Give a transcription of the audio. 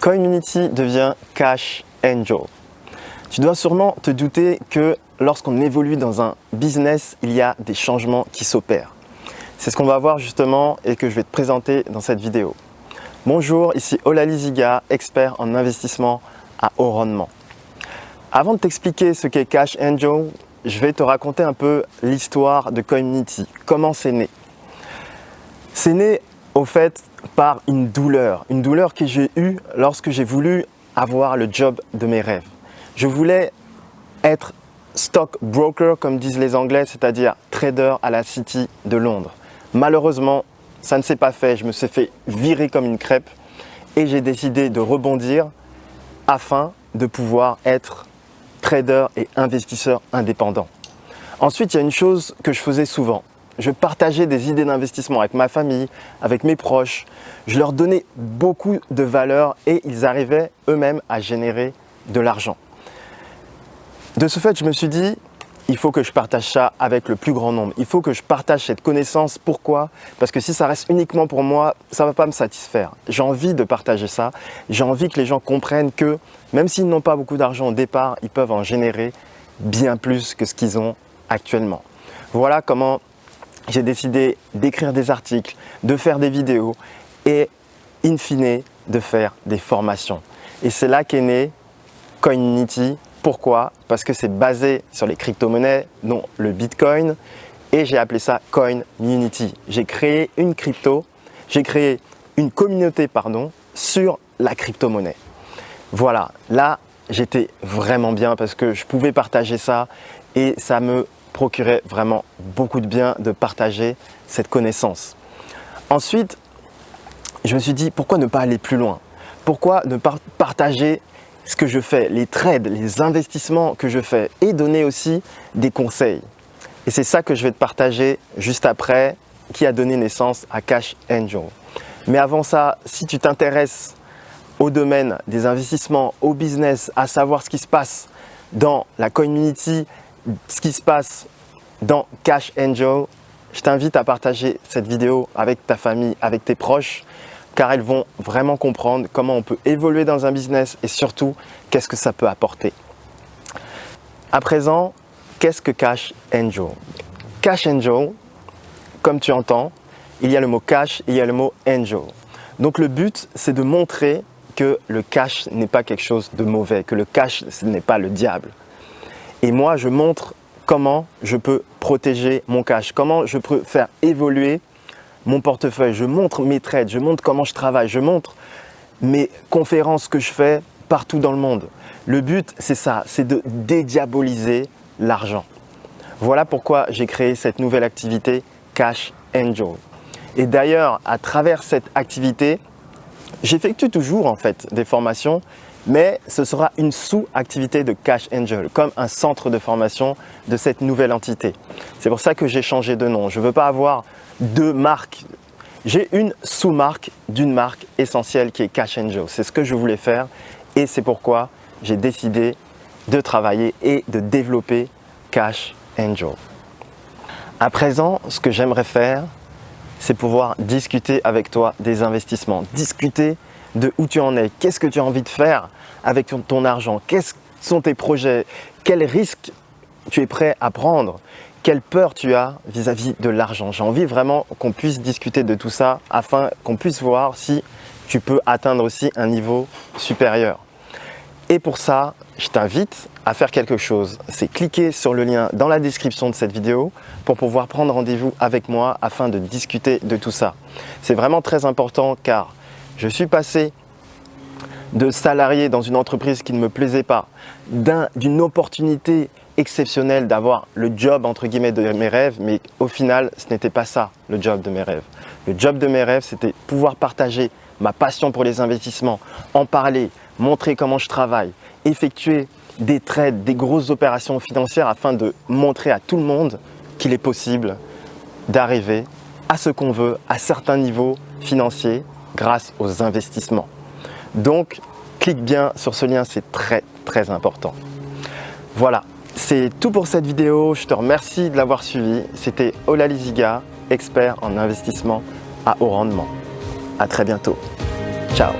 Community devient Cash Angel. Tu dois sûrement te douter que lorsqu'on évolue dans un business, il y a des changements qui s'opèrent. C'est ce qu'on va voir justement et que je vais te présenter dans cette vidéo. Bonjour, ici Olali Ziga, expert en investissement à haut rendement. Avant de t'expliquer ce qu'est Cash Angel, je vais te raconter un peu l'histoire de Community, comment c'est né? C'est né au fait par une douleur, une douleur que j'ai eue lorsque j'ai voulu avoir le job de mes rêves. Je voulais être stock broker comme disent les anglais, c'est-à-dire trader à la City de Londres. Malheureusement, ça ne s'est pas fait, je me suis fait virer comme une crêpe et j'ai décidé de rebondir afin de pouvoir être trader et investisseur indépendant. Ensuite, il y a une chose que je faisais souvent. Je partageais des idées d'investissement avec ma famille, avec mes proches. Je leur donnais beaucoup de valeur et ils arrivaient eux-mêmes à générer de l'argent. De ce fait, je me suis dit, il faut que je partage ça avec le plus grand nombre. Il faut que je partage cette connaissance. Pourquoi? Parce que si ça reste uniquement pour moi, ça ne va pas me satisfaire. J'ai envie de partager ça. J'ai envie que les gens comprennent que même s'ils n'ont pas beaucoup d'argent au départ, ils peuvent en générer bien plus que ce qu'ils ont actuellement. Voilà comment j'ai décidé d'écrire des articles, de faire des vidéos et in fine de faire des formations. Et c'est là qu'est né Coinity pourquoi? Parce que c'est basé sur les crypto-monnaies, dont le Bitcoin, et j'ai appelé ça Coinmunity. J'ai créé une crypto, j'ai créé une communauté pardon, sur la crypto-monnaie. Voilà, là j'étais vraiment bien parce que je pouvais partager ça et ça me procurait vraiment beaucoup de bien de partager cette connaissance. Ensuite, je me suis dit pourquoi ne pas aller plus loin? Pourquoi ne pas partager ce que je fais, les trades, les investissements que je fais et donner aussi des conseils? Et c'est ça que je vais te partager juste après qui a donné naissance à Cash Angel. Mais avant ça, si tu t'intéresses au domaine des investissements, au business, à savoir ce qui se passe dans la community, ce qui se passe dans Cash Angel, je t'invite à partager cette vidéo avec ta famille, avec tes proches car elles vont vraiment comprendre comment on peut évoluer dans un business et surtout, qu'est-ce que ça peut apporter. À présent, qu'est-ce que Cash Angel? Cash Angel, comme tu entends, il y a le mot cash il y a le mot angel. Donc le but, c'est de montrer que le cash n'est pas quelque chose de mauvais, que le cash n'est pas le diable. Et moi, je montre comment je peux protéger mon cash, comment je peux faire évoluer mon portefeuille, je montre mes trades, je montre comment je travaille, je montre mes conférences que je fais partout dans le monde. Le but, c'est ça, c'est de dédiaboliser l'argent. Voilà pourquoi j'ai créé cette nouvelle activité Cash Angel. Et d'ailleurs, à travers cette activité, j'effectue toujours en fait des formations, mais ce sera une sous-activité de Cash Angel, comme un centre de formation de cette nouvelle entité. C'est pour ça que j'ai changé de nom. Je ne veux pas avoir deux marques. J'ai une sous-marque d'une marque essentielle qui est Cash Angel. C'est ce que je voulais faire et c'est pourquoi j'ai décidé de travailler et de développer Cash Angel. À présent, ce que j'aimerais faire, c'est pouvoir discuter avec toi des investissements, discuter de où tu en es, qu'est-ce que tu as envie de faire avec ton argent, quels sont tes projets, quels risques tu es prêt à prendre, quelle peur tu as vis-à-vis de l'argent. J'ai envie vraiment qu'on puisse discuter de tout ça afin qu'on puisse voir si tu peux atteindre aussi un niveau supérieur. Et pour ça, je t'invite à faire quelque chose. C'est cliquer sur le lien dans la description de cette vidéo pour pouvoir prendre rendez-vous avec moi afin de discuter de tout ça. C'est vraiment très important car je suis passé de salarié dans une entreprise qui ne me plaisait pas, d'une opportunité exceptionnelle d'avoir le job entre guillemets de mes rêves, mais au final, ce n'était pas ça le job de mes rêves. Le job de mes rêves, c'était pouvoir partager ma passion pour les investissements, en parler, montrer comment je travaille, effectuer des trades, des grosses opérations financières afin de montrer à tout le monde qu'il est possible d'arriver à ce qu'on veut à certains niveaux financiers grâce aux investissements. Donc, clique bien sur ce lien, c'est très très important. Voilà, c'est tout pour cette vidéo. Je te remercie de l'avoir suivi. C'était Ola Liziga, expert en investissement à haut rendement. À très bientôt. Ciao